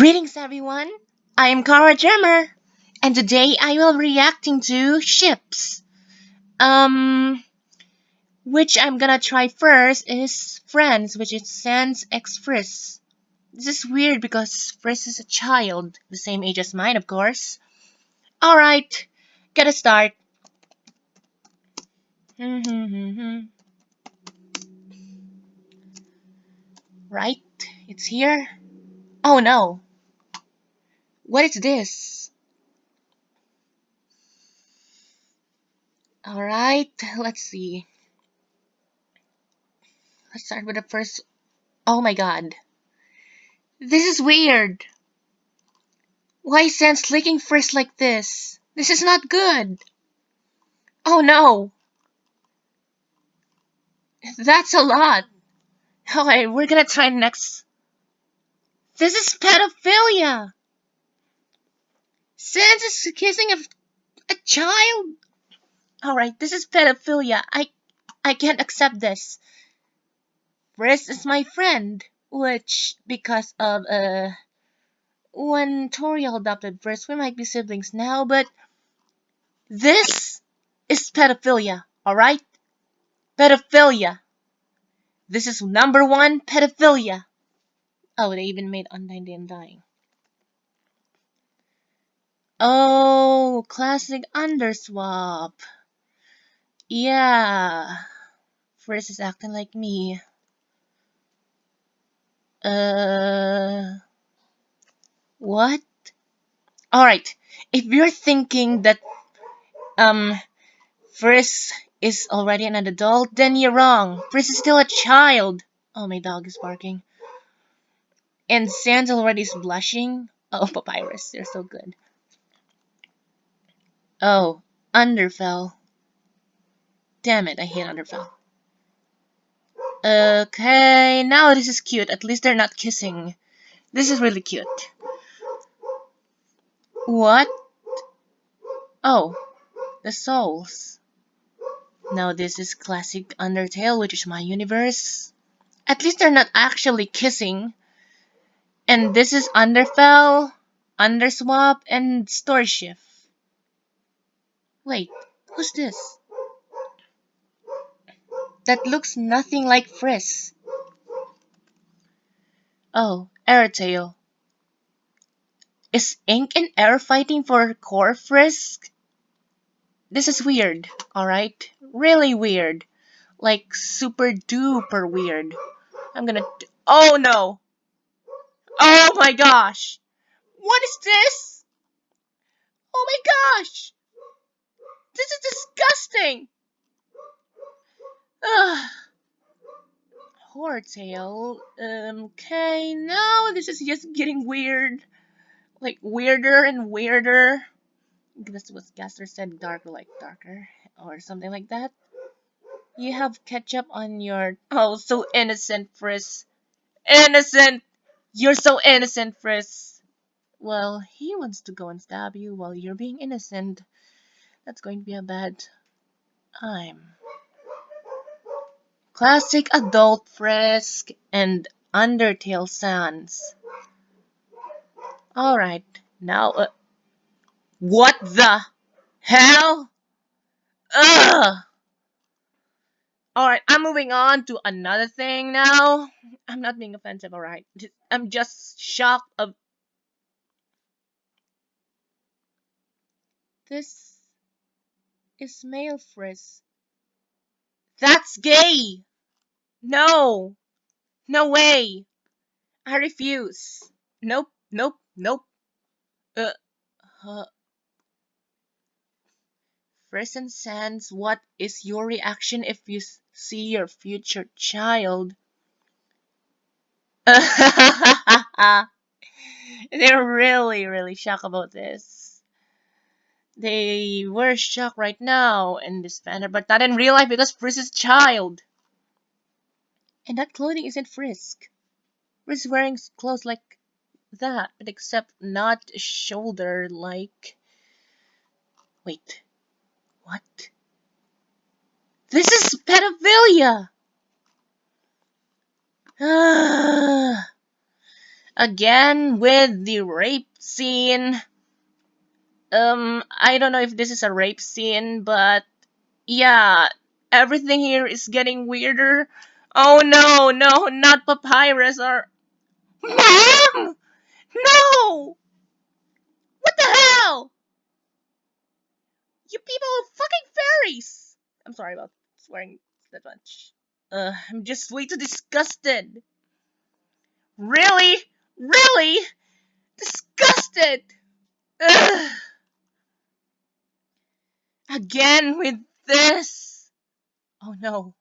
Greetings everyone, I am Kara Gemmer, and today I will be reacting to ships. Um, which I'm gonna try first is Friends, which is Sans X Friss. This is weird because Friss is a child, the same age as mine of course. Alright, gotta start. right, it's here. Oh no. What is this? Alright, let's see. Let's start with the first. Oh my god. This is weird. Why Sans licking first like this? This is not good. Oh no. That's a lot. Alright, we're gonna try next this is pedophilia! Sans is kissing a, a child? Alright, this is pedophilia. I I can't accept this. Friss is my friend, which, because of, uh, when Toriel adopted Friss, we might be siblings now, but this is pedophilia, alright? Pedophilia. This is number one pedophilia. Oh, they even made Undyne Day Undying. Oh, classic underswap. Yeah. Friss is acting like me. Uh. What? Alright. If you're thinking that, um, Friss is already an adult, then you're wrong. Friss is still a child. Oh, my dog is barking. And Sans already is blushing. Oh, Papyrus, they're so good. Oh, Underfell. Damn it, I hate Underfell. Okay, now this is cute. At least they're not kissing. This is really cute. What? Oh, the souls. Now this is classic Undertale, which is my universe. At least they're not actually kissing. And this is Underfell, Underswap, and Storyshift. Wait, who's this? That looks nothing like Friss. Oh, Airtail. Is Ink and Air fighting for Core Frisk? This is weird, alright? Really weird. Like super duper weird. I'm gonna... Oh no! Oh my gosh! What is this? Oh my gosh! This is disgusting! Ugh. Horrortale. Um, okay, now this is just getting weird. Like, weirder and weirder. This was Gaster said darker like darker. Or something like that. You have ketchup on your... Oh, so innocent, Friss. Innocent! You're so innocent, Friss. Well, he wants to go and stab you while you're being innocent. That's going to be a bad time. Classic adult Frisk and Undertale Sans. Alright, now, uh, what the hell? Ugh! Alright, I'm moving on to another thing now. I'm not being offensive, alright? I'm just shocked of... This is male Friss. That's gay! No! No way! I refuse. Nope, nope, nope. Uh, uh, Friss and Sans, what is your reaction if you see your future child? They're really, really shocked about this. They were shocked right now in this banner, but not in real life because Friss is child. And that clothing isn't Frisk. Frisk is wearing clothes like that, but except not shoulder like. Wait. What? This is pedophilia! Again with the rape scene. Um, I don't know if this is a rape scene, but yeah, everything here is getting weirder. Oh no, no, not papyrus or. Mom! No! What the hell? You people are fucking fairies! I'm sorry about swearing that much. Uh, I'm just way too disgusted. Really? Really? Disgusted! Ugh. Again with this! Oh no.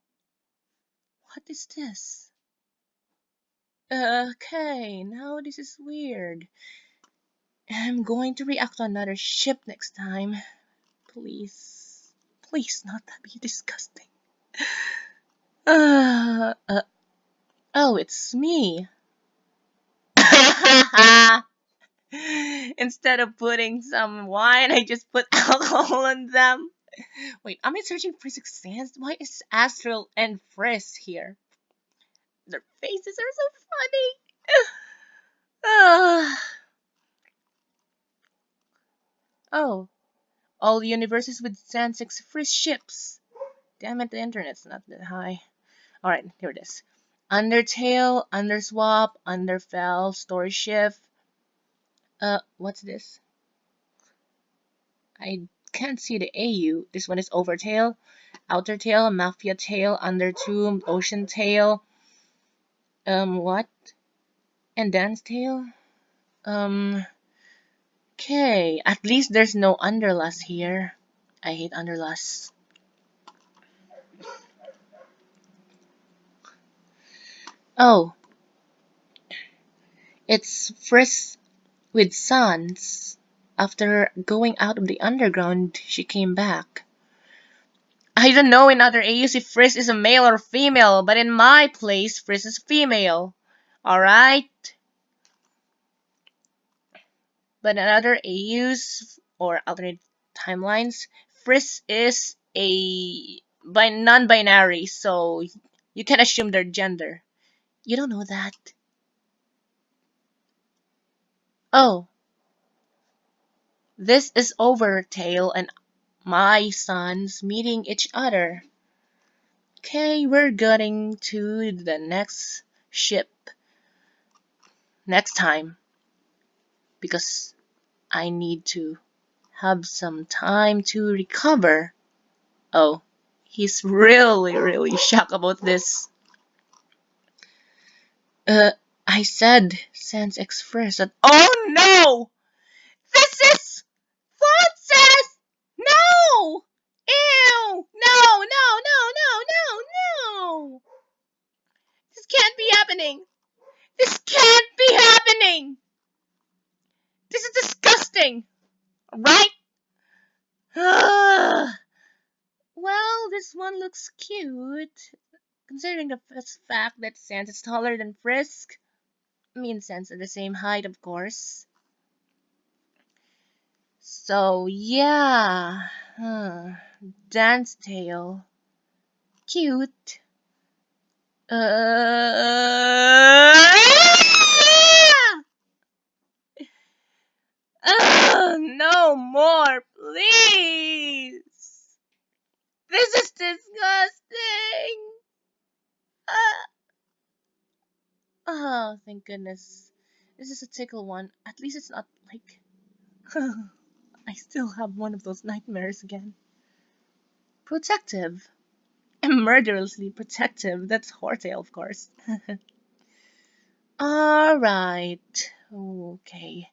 What is this? Okay, now this is weird. I'm going to react to another ship next time. Please. Please not be disgusting. Uh, uh, oh, it's me. Instead of putting some wine, I just put alcohol on them. Wait, am I searching for sixth sense? Why is Astral and Frisk here? Their faces are so funny. oh, all universes with San six Frisk ships. Damn it, the internet's not that high. Alright, here it is. Undertale, Underswap, Underfell, Story Shift. Uh, what's this? I can't see the AU. This one is Overtale, Outertale, Mafia Tail, under Undertomb, Oceantale. Um, what? And Dancetale? Um, okay. At least there's no Underlust here. I hate Underlust. Oh. It's Frisk with Sans. After going out of the underground, she came back. I don't know in other AUs if Frisk is a male or female, but in my place, Frisk is female. Alright? But in other AUs or alternate timelines, Frisk is a non-binary, so you can assume their gender. You don't know that. Oh. This is Overtale and my sons meeting each other. Okay, we're getting to the next ship next time because I need to have some time to recover. Oh, he's really, really shocked about this. Uh, I said Sans Express that. Oh no! This is Francis! No! Ew! No, no, no, no, no, no! This can't be happening! This can't be happening! This is disgusting! Right? well, this one looks cute. Considering the fact that Sans is taller than Frisk. Me and Sans are the same height, of course. So, yeah. Huh. Dancetale. Cute. Uh... Oh, no more, please. This is disgusting. Uh... Oh, thank goodness. This is a tickle one. At least it's not like... I still have one of those nightmares again. Protective. And murderously protective. That's Horrortale, of course. Alright. Okay.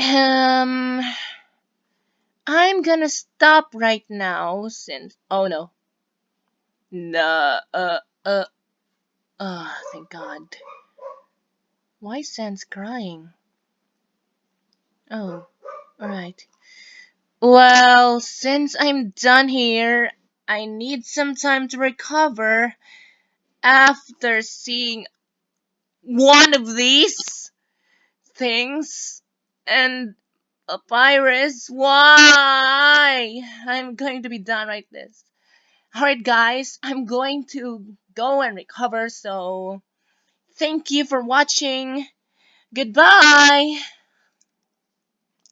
Um, I'm gonna stop right now since. Oh no. No. Uh. Uh. Thank God. Why Sans crying? Oh. Alright. Well, since I'm done here, I need some time to recover after seeing one of these things and a virus. why? I'm going to be done like this. Alright guys, I'm going to go and recover, so Thank you for watching. Goodbye.